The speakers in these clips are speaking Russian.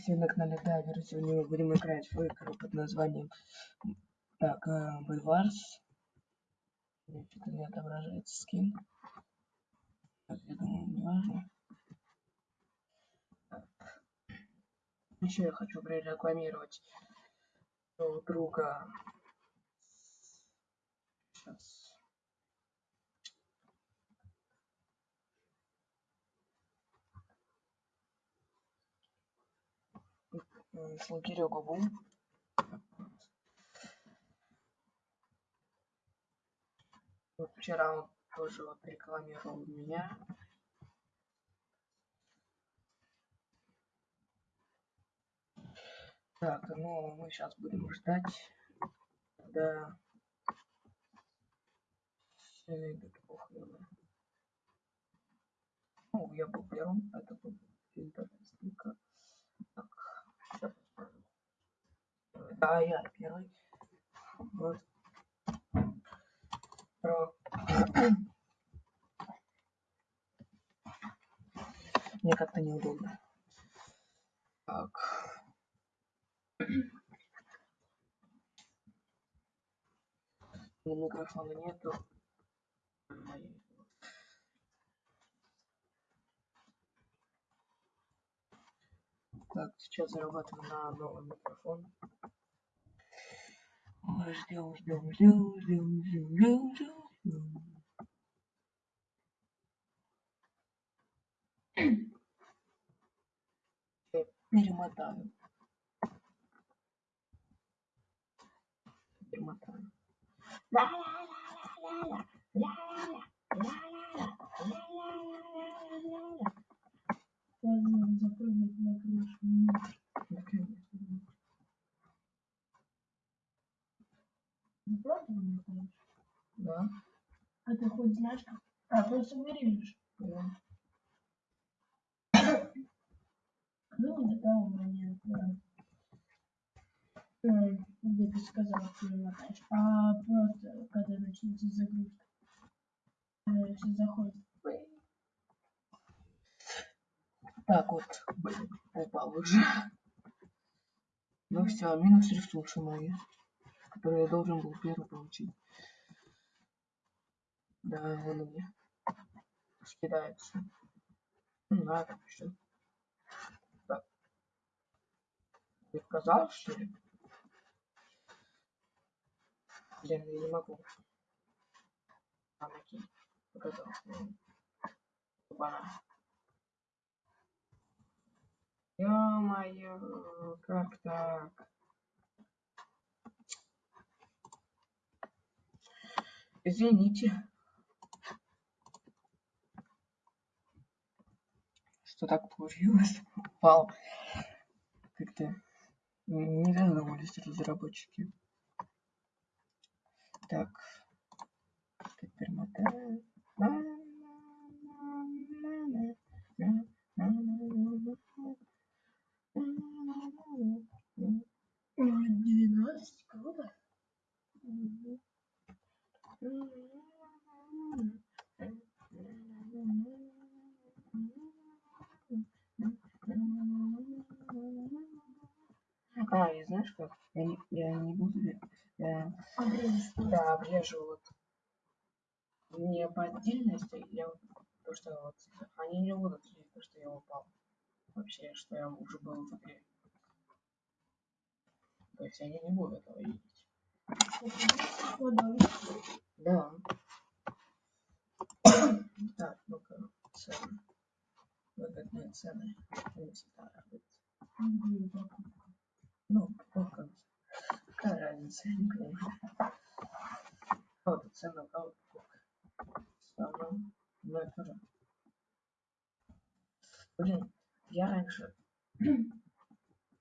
сегодня на канале Дайвер. Сегодня мы будем играть в игру под названием так, э, Бульварс. Что-то не отображается скин. Так, я думаю, не важно. Еще я хочу прорекламировать друга. Сейчас. Слугирю губу. Вот вчера он тоже вот рекламировал меня. Так, ну мы сейчас будем ждать, когда все. Ну, я был первым, это был фильтр стика. Да, я первый. Вот. Про... Мне как-то неудобно. Так. Микрофона нету. Так, сейчас зарабатываю на новый микрофон. Перемотаю. Перемотаю. Поздно запрыгнуть на крышу. Ну, правда не знаешь? Да. А ты хоть знаешь, как? А, просто вырежешь. Да. Ну, до того момента, э, где ты сказал, что не мотаешь. А просто, когда начнется загрузка. Когда все заходит. Так вот, блин, упал уже. Ну все, минус ресурсы мои, которые я должен был первый получить. Да, он меня скидается. Ну, надо, все. Так. Не показал, что ли? Блин, я не могу. А, окей. Показал. Опа. Ё-моё, как так? Извините. Что так получилось? Упал. Как-то не додумались разработчики. Так. Теперь 12, круто. А, и знаешь как? Я не, я не буду... Я, Обрежешь просто. да, обрежу вот не по отдельности, я вот то, что вот они не будут видеть, то, что я упал. Вообще, что я уже был в игре. То есть они не будут этого видеть. Да. так, ну-ка, цены. Выгодные цены. Ну, сколько? Какая разница, я не понимаю. Вот цена. Ставлю. Ну, это же. Блин, я раньше,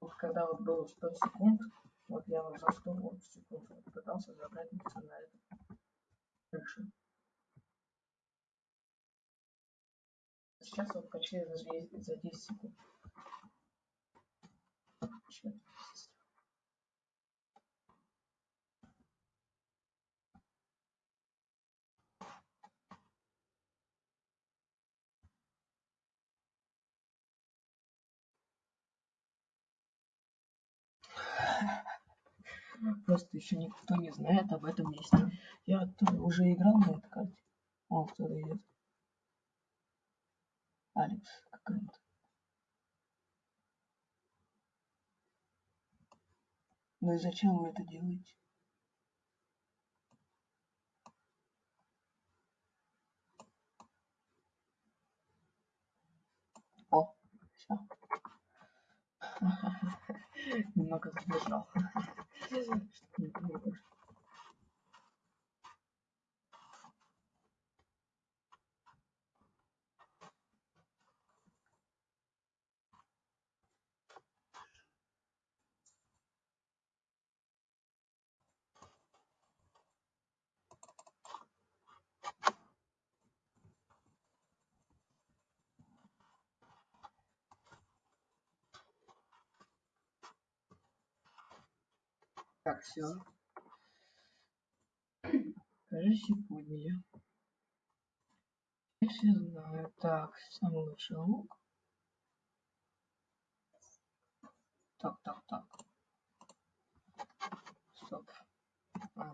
вот когда вот было 100 секунд, вот я вот за 100 вот секунд вот пытался забрать на это крышу. Сейчас вот почти за 10, за 10 секунд. Чё? Просто еще никто не знает об этом месте. Я уже играл на этой карте. О, кто-то идет. Алекс какая-то. Ну и зачем вы это делаете? О, все. Немного задержал. Чтоб не было. Так, все. Кажется, поняли. Я все знаю. Так, самый лучший лук. Так, так, так. Стоп. А,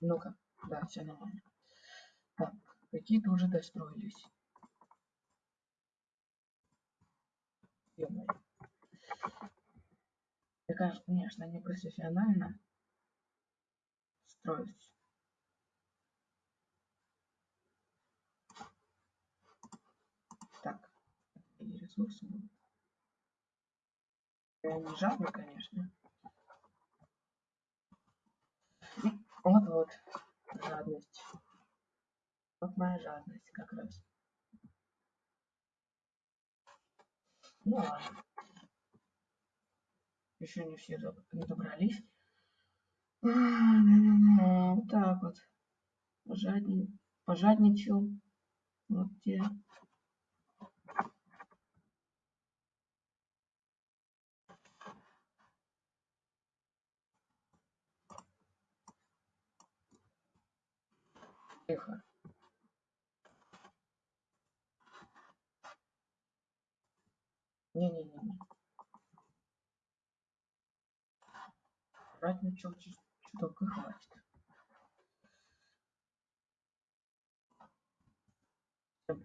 Ну-ка, да, все нормально. Так, какие-то уже достроились. Ё-моё. Кажется, конечно, не профессионально строить. Так, и ресурсы. Я не жадный, конечно. Вот-вот, жадность. Вот моя жадность как раз. Ну ладно. Еще не все не добрались. А, да-да-да, Вот так вот. Пожадни... Пожадничал. Вот те. Тихо. Не-не-не. Жадничал чуть- чуток и хватит. Всем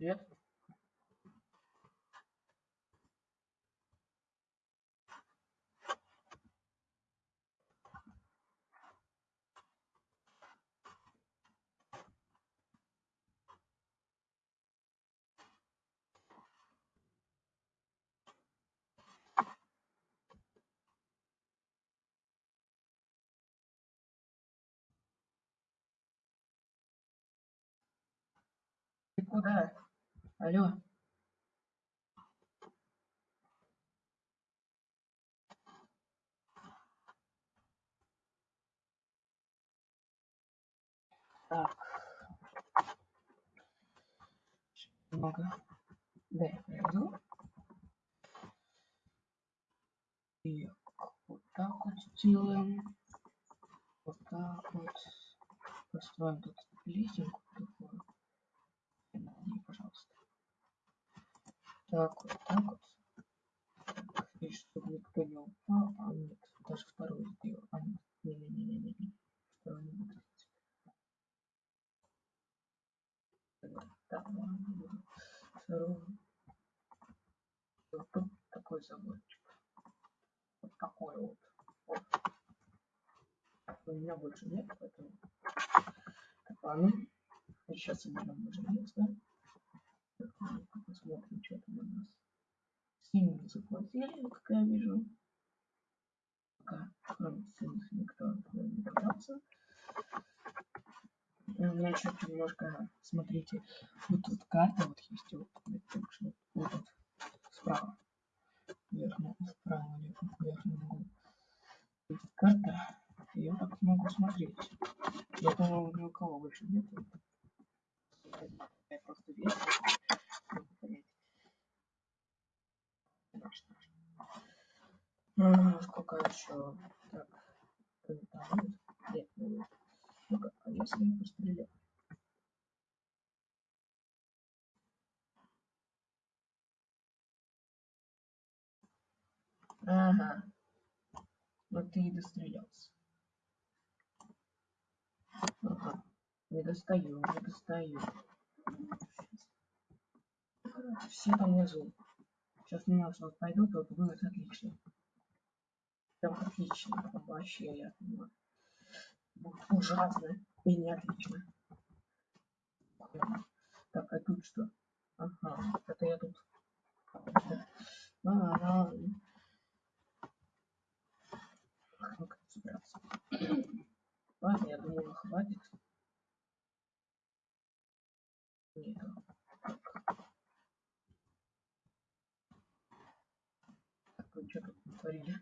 куда? Алло. Так. Немного. Да, я пройду. И вот так вот сделаем. Вот так вот. Построим тут лесенку такую. Пожалуйста. Так вот, так вот. Так, и чтобы никто не упал. А нет, даже вторую сделал. А нет, не-не-не-не-не. Вторую не буду. Так, ладно. Вторую. Вот такой заборчик. Вот такой вот. вот. У меня больше нет, поэтому... Так, ладно. Сейчас уберем уже место. Так, ну-ка посмотрим, что там у нас. Синие заплатили, как я вижу. Пока, кроме синих, никто не меня еще немножко, смотрите, вот тут карта вот есть, вот, вот, вот, вот справа, верхнем, справа, верхнем, верхнем углу. Есть карта, и я так могу смотреть. Я думаю, ни у кого больше нет. Я просто весь могу понять. Наш, наш. А, Сколько еще? Так, там будет? Нет, не будет. Ну-ка, а если я постреляю? Ага. Но ты и дострелялся. Ага. Не достаю, не достаю. Все там внизу. Сейчас на нас вот пойдут, вот будет отлично. Прям отлично. Вообще, я. Будет ужасно и не отлично. Так, а тут что? Ага, это я тут. Ага. Ну, как собраться? Ладно, я думаю, хватит. Нет. Так, вы что тут натворили?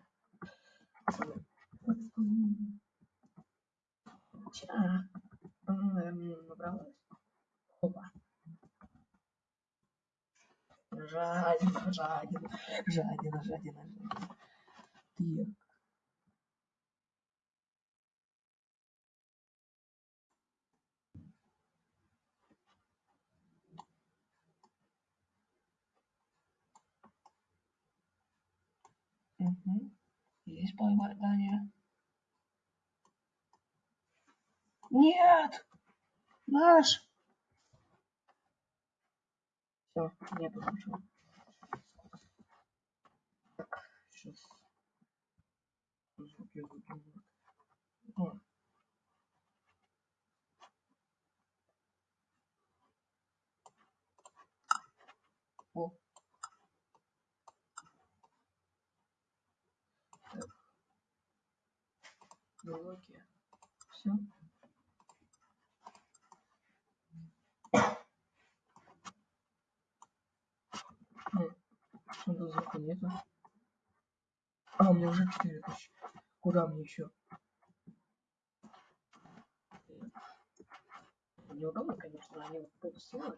Ча. Эм, набралась. Опа. Жадина, жадина, жадина, жадина. Так. Угу. Есть попадание. Нет! Наш! Все, нету нашего. Так, сейчас. Звуки. О. О. Так. Блоки. Все. Почему-то звука нету. А, у меня уже 4 мне еще? Неудобно, конечно, они вот тут сделали.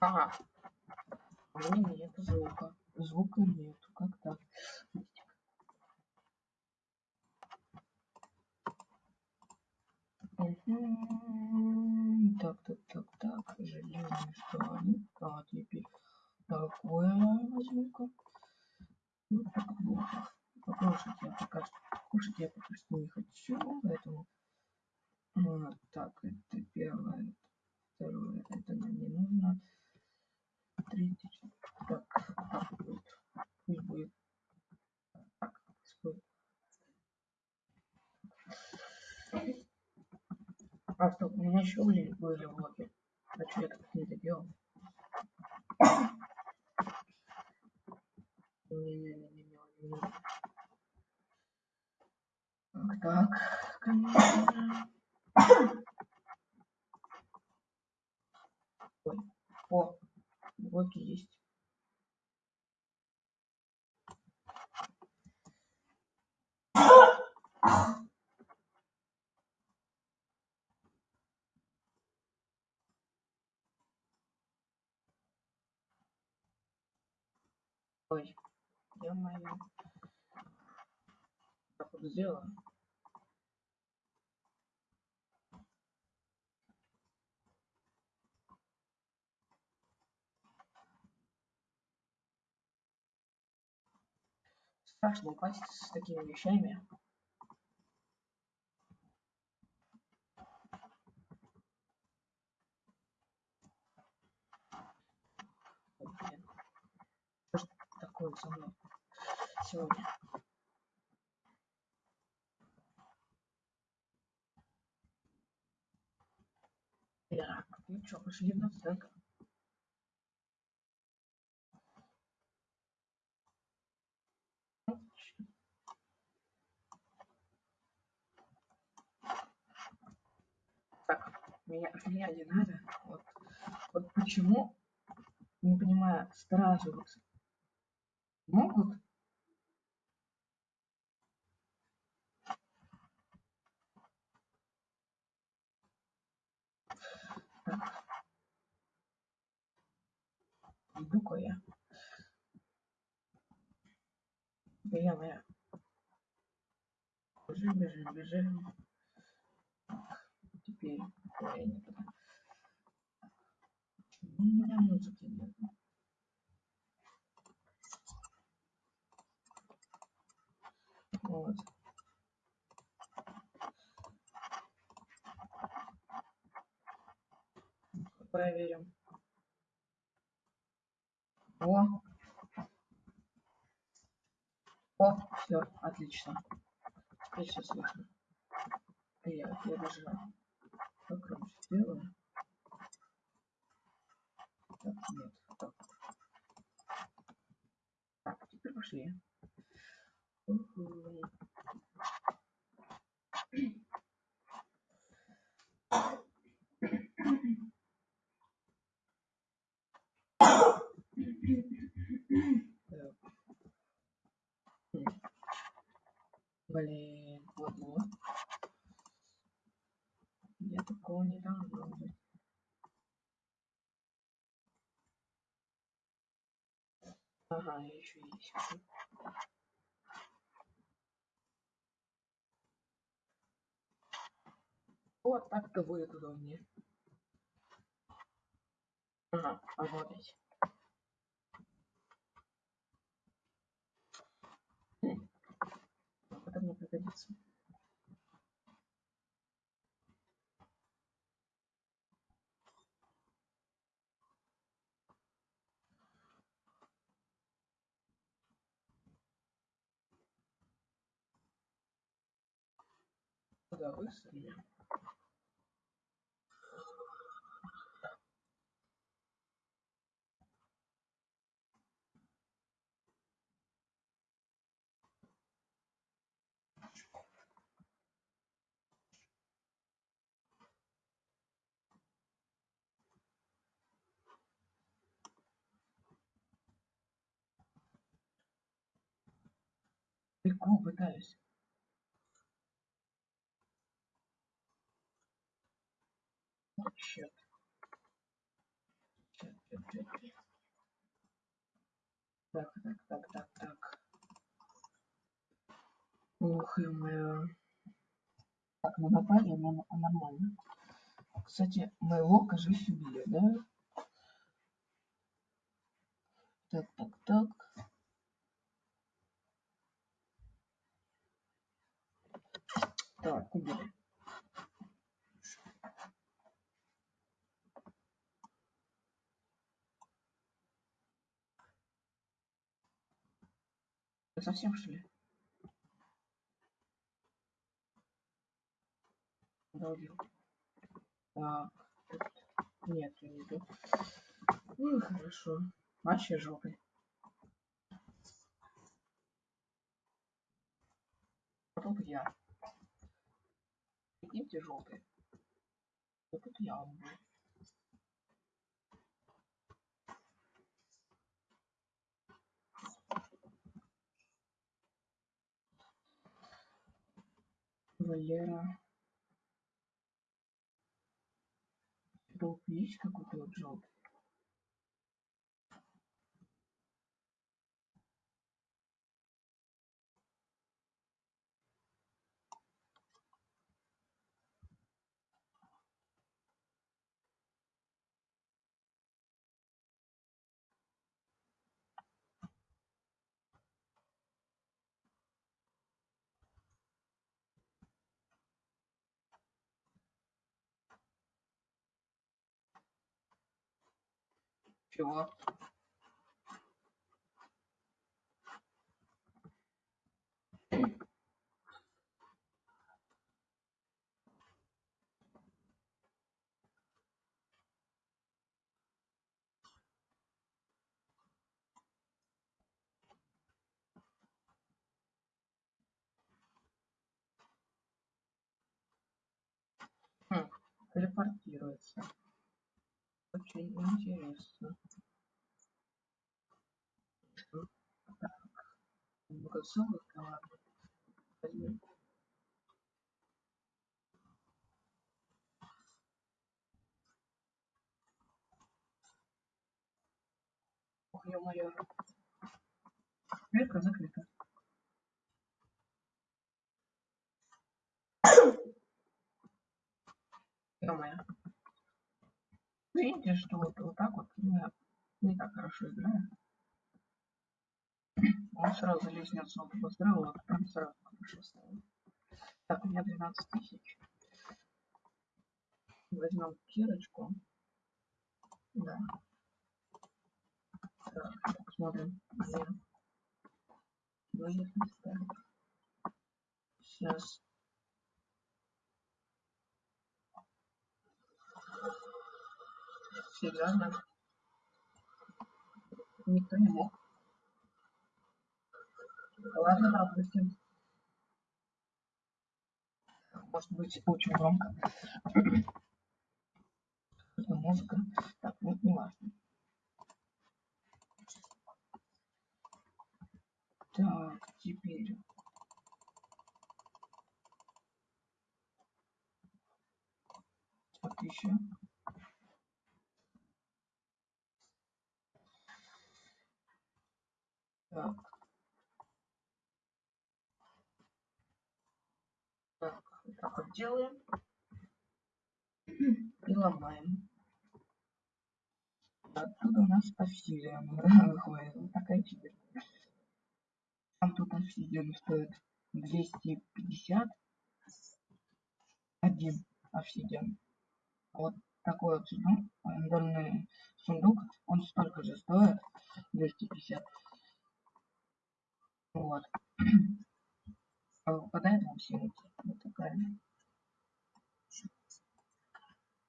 Ага. У меня нет звука. Звука нету. Как так? Так, так, так, так. Железные штаны. А теперь такое возьму-ка. Покушать я пока что. Кушать я пока что не хочу, поэтому. Вот так, это первое. Второе, это нам не нужно. Третье. Так, так будет. Пусть будет. Так, пусть будет. Стоп, у меня еще были, были блоки. А что я так не доделал? Не-не-не-не-не. Так, так, конечно. Ой, о, блоки есть. Ой, ё-моё. Так вот сделала. Страшно упасть с такими вещами. Ой, блин. Что ж такое со мной сегодня? Так, ну что, пошли на стек. Так, меня, меня не надо. Вот, вот почему, не понимаю, сразу вот могут Так. Иду-ка я. Да я моя. Бежим, бежим, бежим. Теперь... Ой, не туда. У меня музыки нет. Вот. Проверим. О! О, все, отлично. Теперь все слышно. Я, я даже покромче сделаю. Так, нет. Так. так, теперь пошли. Уху. Так. Хм. Блин, вот вот. Я такого не должно быть. Ага, я еще есть. Вот так-то будет удобнее. Ага, работать. Хм. Это мне пригодится. Куда быстрее? Легко пытаюсь. Черт. Так, так, так, так, так. Ох, ё Так, ну напали, но нормально. Кстати, моего, кажись, убили, да? Так, так, так. Так, убили. Ты совсем что ли? Куда убил? Так, нет, я не иду. Ну, хорошо. Вообще жопой. Тут я. Желтый. Вот тут я убил. Валера. Есть какой-то вот желтый? Чего? Хм, телепортируется очень интересно. Образовый коллабор. Ох, ё-моё. Дверка закрыта. ё-моё. Видите, что вот, вот так вот я не так хорошо играю. Он сразу лестницу построил, вот прям сразу хорошо стало. Так, у меня 12 тысяч. Возьмем кирочку. Да. Так, посмотрим, где ставить. Сейчас. Серьезно? Никто не мог. Ладно, допустим. Может быть, очень громко. Музыка. Так, ну, не важно. Так, теперь так еще. Так. Так, вот так вот делаем. И ломаем. Оттуда у нас обсидиан выходит. Вот такая теперь. Там тут обсидиан стоит 250. Один обсидиан. Вот такой вот сундук, рандомный сундук, он столько же стоит, 250. Вот. А выпадает вам синус. Вот такая.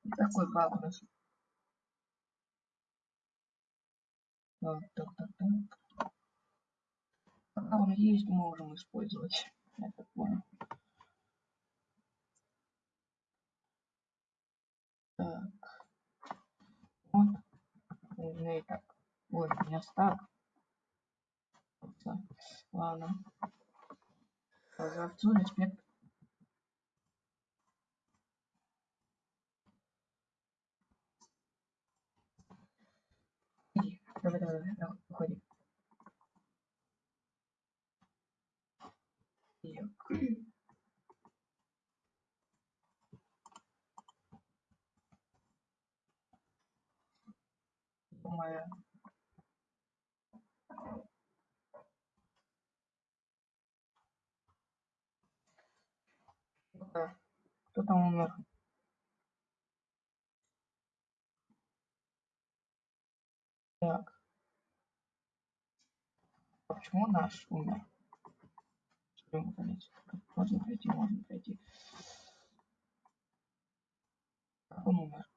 Вот такой баг у нас. Так, так, так, так. Пока он есть, можем использовать. Я так понял. Так. Вот. Меня и так. Ой, у меня стак. Ладно. За овцу респект. Давай, давай, давай, уходи. Моя. Кто там умер? Так. А почему наш умер? Можно пройти, можно пройти. Как он умер?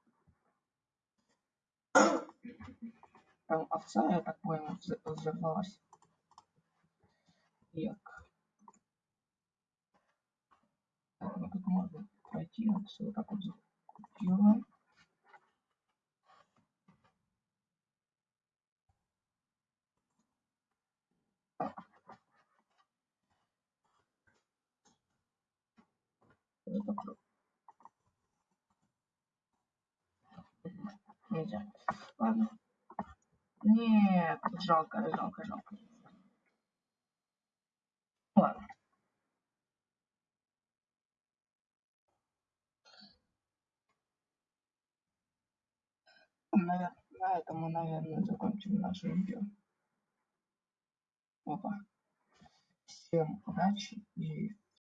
Там овца, я так понял, взорвалась. Так. Так, ну тут можно пройти, вот всё вот так вот закупируем. Это круто. Нельзя. Ладно. Нет, жалко, жалко, жалко. Ладно. На, на этом мы, наверное, закончим наше видео. Опа. Всем удачи и